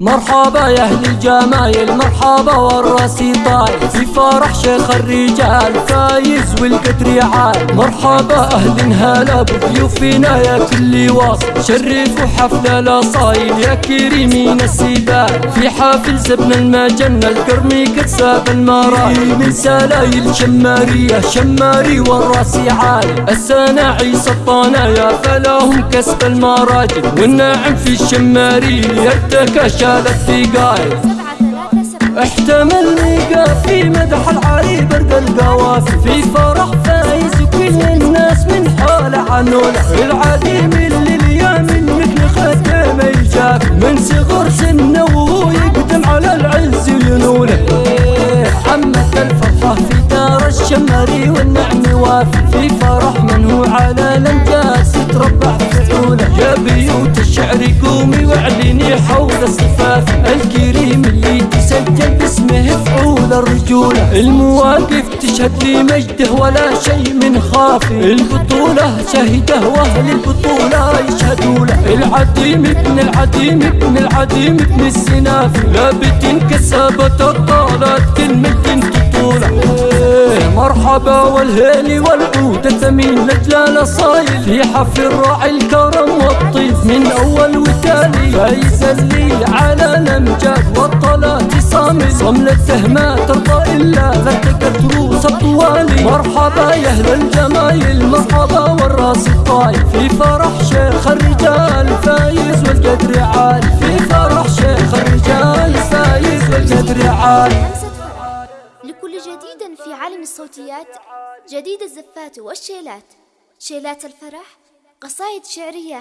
مرحبا يا أهل الجمايل مرحبا والراسي طاير في فرح شيخ الرجال فايز والقدر عال مرحبا أهل هلا بضيوفنا يا كل واصل شرفوا حفل الأصايل يا كريمين السبال في حافل زبنا المجنة القرمي قد ساب المرايل من سلايل شمارية شماري والراسي عال السناعي سطانا فلاهم كسب المراجل. والناعم في الشماري يرتكى شال الثقايل احتمل ميقا في مدح العري برد القوافي في فرح فايز وكل الناس من حوله عنوله العديم اللي اليوم مثل خدم يجاك. من صغر سنه وهو يقدم على العز ينوله عمت الفرحة في دار الشمري والنعم وافي في فرح من هو على قومي واعلني حول الصفات الكريم اللي تسجل باسمه فعول الرجولة. المواقف تشهد لي مجده ولا شيء من خافي. البطولة شهده وأهل البطولة يشهدوا له العديم ابن العديم ابن العديم ابن السنافي لابد كسبت الطالات كلمة طولة مرحبا والهيل والعود الثمين لجلال صايل في حفل الراعي الكرم والطيف من أول وتالي. فايز اللي على الامجاد والطلات صامل. صملته ما ترضى إلا لتقت روس الطوالي مرحبا يا أهل الجمايل مرحبا والراس الطايف في فرح شيخ الرجال فايز والقدر عالي في فرح شيخ الرجال فايز والقدر عالي لكل جديد في عالم الصوتيات جديد الزفات والشيلات. شيلات الفرح قصائد شعرية